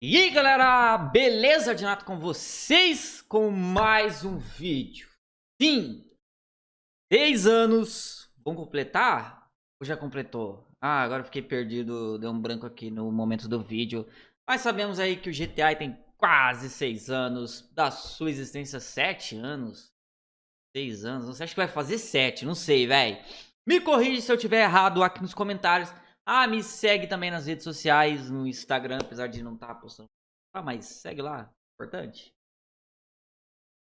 E aí galera, beleza? Dinato com vocês com mais um vídeo Sim, 10 anos, vamos completar? Ou já completou? Ah, agora fiquei perdido, deu um branco aqui no momento do vídeo Mas sabemos aí que o GTA tem quase 6 anos, da sua existência 7 anos 6 anos, você acha que vai fazer 7, não sei, velho Me corrija se eu tiver errado aqui nos comentários ah, me segue também nas redes sociais, no Instagram, apesar de não estar tá postando. Ah, mas segue lá, importante.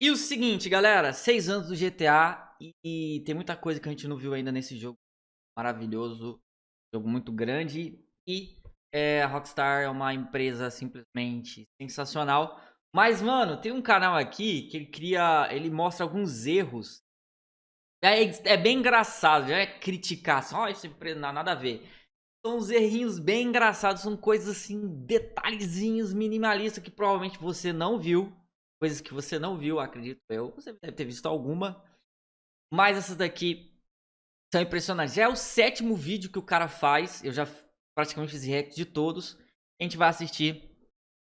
E o seguinte, galera, seis anos do GTA e, e, tem muita coisa que a gente não viu ainda nesse jogo maravilhoso, jogo muito grande e é, a Rockstar é uma empresa simplesmente sensacional. Mas, mano, tem um canal aqui que ele cria, ele mostra alguns erros. É, é bem engraçado, já é criticar, assim, ó, oh, isso não nada a ver. São uns errinhos bem engraçados, são coisas assim, detalhezinhos minimalistas que provavelmente você não viu. Coisas que você não viu, acredito eu. Você deve ter visto alguma. Mas essas daqui são impressionantes. Já é o sétimo vídeo que o cara faz. Eu já praticamente fiz react de todos. A gente vai assistir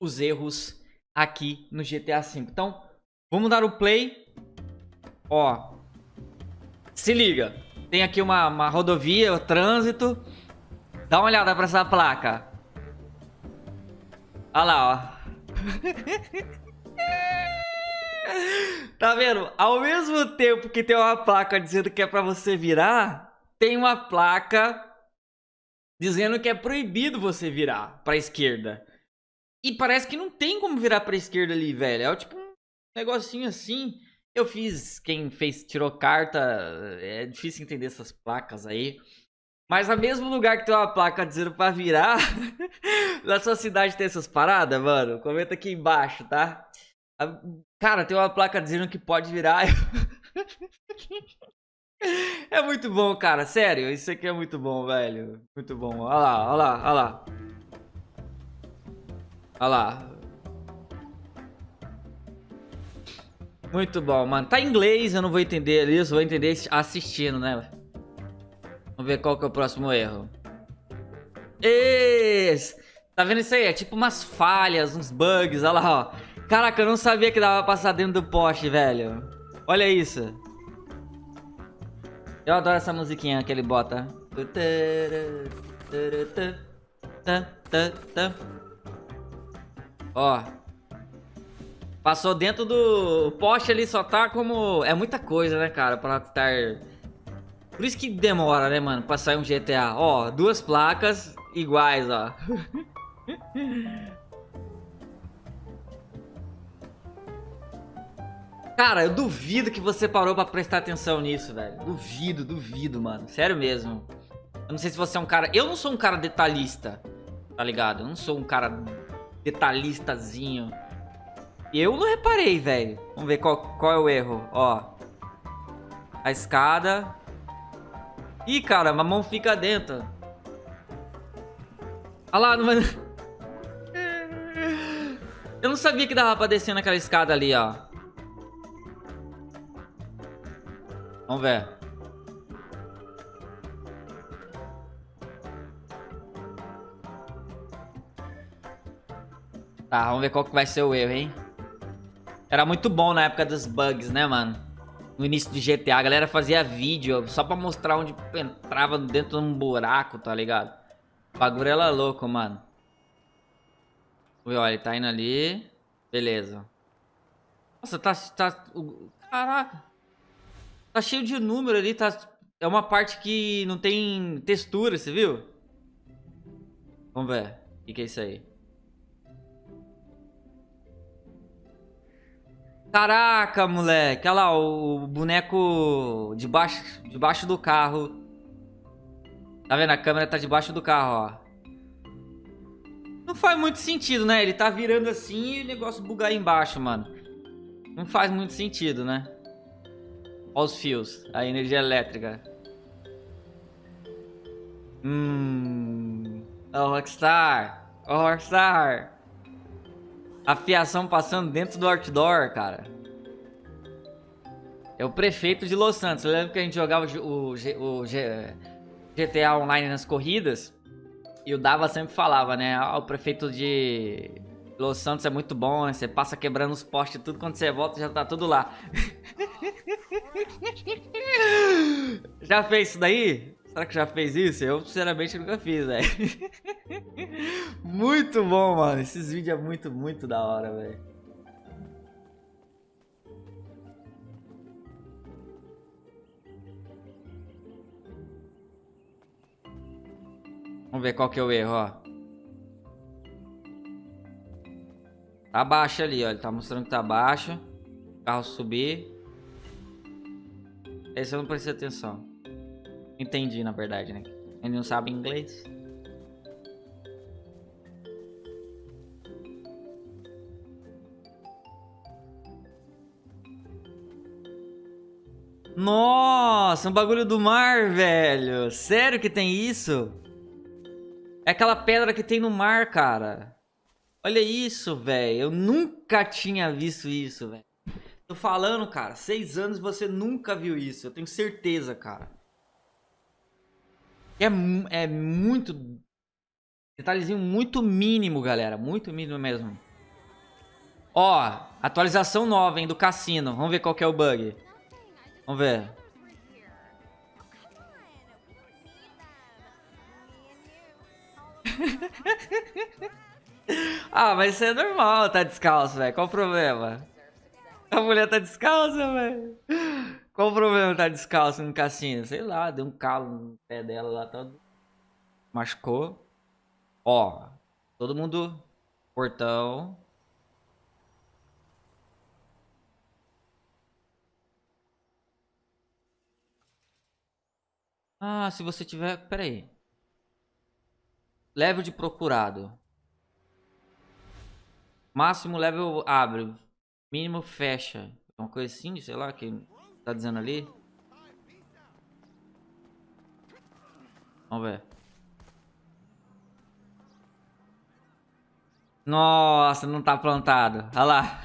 os erros aqui no GTA V. Então, vamos dar o play. Ó, se liga. Tem aqui uma, uma rodovia, o trânsito. Dá uma olhada pra essa placa. Olha lá, ó. tá vendo? Ao mesmo tempo que tem uma placa dizendo que é pra você virar, tem uma placa dizendo que é proibido você virar pra esquerda. E parece que não tem como virar pra esquerda ali, velho. É tipo um negocinho assim. Eu fiz, quem fez, tirou carta, é difícil entender essas placas aí. Mas no mesmo lugar que tem uma placa dizendo pra virar, na sua cidade tem essas paradas, mano? Comenta aqui embaixo, tá? Cara, tem uma placa dizendo que pode virar. é muito bom, cara. Sério, isso aqui é muito bom, velho. Muito bom. Olha lá, olha lá, olha lá. Olha lá. Muito bom, mano. Tá em inglês, eu não vou entender isso. Vou entender assistindo, né? Vamos ver qual que é o próximo erro. Esse! Tá vendo isso aí? É tipo umas falhas, uns bugs, olha lá, ó. Caraca, eu não sabia que dava pra passar dentro do poste, velho. Olha isso. Eu adoro essa musiquinha que ele bota. Ó. Passou dentro do poste ali, só tá como... É muita coisa, né, cara, pra estar por isso que demora, né, mano, pra sair um GTA. Ó, duas placas iguais, ó. Cara, eu duvido que você parou pra prestar atenção nisso, velho. Duvido, duvido, mano. Sério mesmo. Eu não sei se você é um cara... Eu não sou um cara detalhista, tá ligado? Eu não sou um cara detalhistazinho. Eu não reparei, velho. Vamos ver qual, qual é o erro. Ó. A escada. Ih, cara, a mão fica dentro. Olha lá, não... Eu não sabia que dava pra descer naquela escada ali, ó. Vamos ver. Tá, vamos ver qual que vai ser o erro, hein? Era muito bom na época dos bugs, né, mano? No início de GTA, a galera fazia vídeo só pra mostrar onde entrava dentro de um buraco, tá ligado? O bagulho era louco, mano. Olha, ele tá indo ali. Beleza. Nossa, tá... tá caraca. Tá cheio de número ali, tá... É uma parte que não tem textura, você viu? Vamos ver. O que, que é isso aí? Caraca, moleque. Olha lá, o boneco debaixo, debaixo do carro. Tá vendo? A câmera tá debaixo do carro, ó. Não faz muito sentido, né? Ele tá virando assim e o negócio bugar embaixo, mano. Não faz muito sentido, né? Olha os fios. A energia elétrica. Hum... Ó, oh, Rockstar. Ó, oh, Rockstar. A fiação passando dentro do outdoor, cara. É o prefeito de Los Santos. Eu lembro que a gente jogava o, o, o GTA Online nas corridas. E o Dava sempre falava, né? Ah, o prefeito de Los Santos é muito bom, né? Você passa quebrando os postes tudo, quando você volta já tá tudo lá. já fez isso daí? Será que já fez isso? Eu, sinceramente, nunca fiz, velho. muito bom, mano. Esses vídeos é muito, muito da hora, velho. Vamos ver qual que é o erro, ó. Tá baixo ali, ó. Ele tá mostrando que tá baixo. O carro subir. Esse eu não prestei atenção. Entendi, na verdade, né? Ele não sabe inglês. Nossa, um bagulho do mar, velho. Sério que tem isso? É aquela pedra que tem no mar, cara. Olha isso, velho. Eu nunca tinha visto isso, velho. Tô falando, cara. Seis anos você nunca viu isso. Eu tenho certeza, cara. É, é muito... Detalhezinho muito mínimo, galera. Muito mínimo mesmo. Ó, atualização nova, hein, do cassino. Vamos ver qual que é o bug. Vamos ver. ah, mas isso é normal, tá descalço, velho. Qual o problema? A mulher tá descalça, velho. Qual o problema tá descalço no cassino? Sei lá, deu um calo no pé dela lá, todo. Machucou. Ó, todo mundo. Portão. Ah, se você tiver... Pera aí. Level de procurado. Máximo level abre. Mínimo fecha. Uma coisa assim, sei lá, que tá dizendo ali. Vamos ver. Nossa, não tá plantado. Olha lá.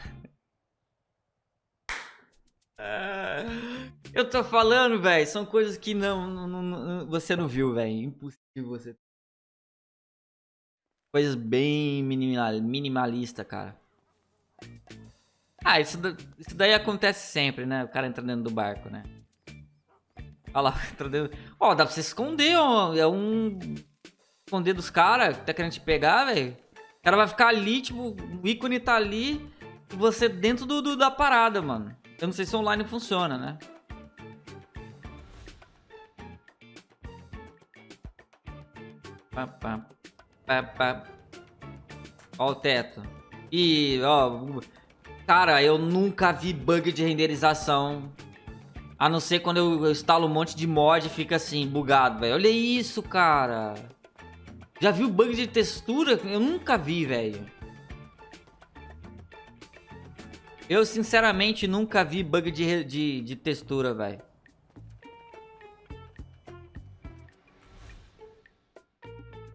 Eu tô falando, velho. São coisas que não, não, não, você não viu, velho. Impossível você Coisas bem minimal, minimalista, cara. Ah, isso, isso daí acontece sempre, né? O cara entra dentro do barco, né? Olha lá, entra dentro... Ó, oh, dá pra você esconder, ó. É um... Esconder dos caras que tá querendo te pegar, velho. O cara vai ficar ali, tipo, o ícone tá ali e você dentro do, do, da parada, mano. Eu não sei se online funciona, né? Pá, pá. Pá, pá. Ó o teto. E, ó... Cara, eu nunca vi bug de renderização. A não ser quando eu instalo um monte de mod e fica assim, bugado, velho. Olha isso, cara. Já viu bug de textura? Eu nunca vi, velho. Eu, sinceramente, nunca vi bug de, de, de textura, velho.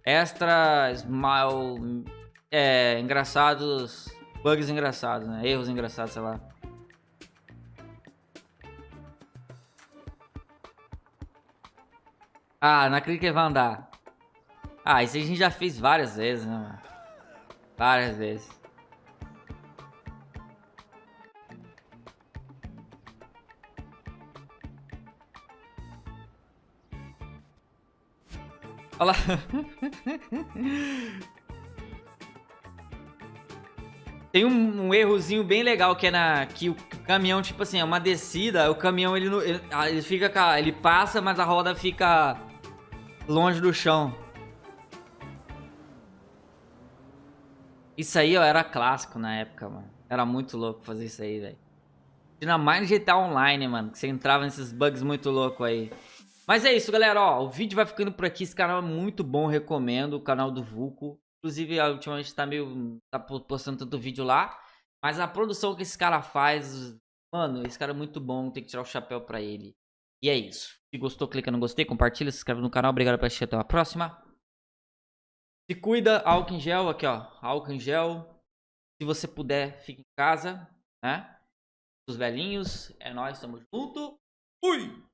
Extra smile. É, engraçados. Bugs engraçados, né? Erros engraçados, sei lá. Ah, não acredito que vai andar. Ah, isso a gente já fez várias vezes, né? Várias vezes. Olha lá. Tem um, um, errozinho bem legal que é na que o caminhão, tipo assim, é uma descida, o caminhão ele, ele, ah, ele fica ele passa, mas a roda fica longe do chão. Isso aí, ó, era clássico na época, mano. Era muito louco fazer isso aí, velho. Ainda mais no GTA Online, mano, que você entrava nesses bugs muito loucos aí. Mas é isso, galera, ó, o vídeo vai ficando por aqui, esse canal é muito bom, recomendo, o canal do Vulco. Inclusive, ultimamente tá meio, tá postando tanto vídeo lá, mas a produção que esse cara faz, mano, esse cara é muito bom, tem que tirar o chapéu pra ele. E é isso. Se gostou, clica no gostei, compartilha, se inscreve no canal, obrigado por assistir, até a próxima. Se cuida, álcool em gel, aqui ó, álcool em gel. Se você puder, fique em casa, né? Os velhinhos, é nóis, tamo junto. Fui!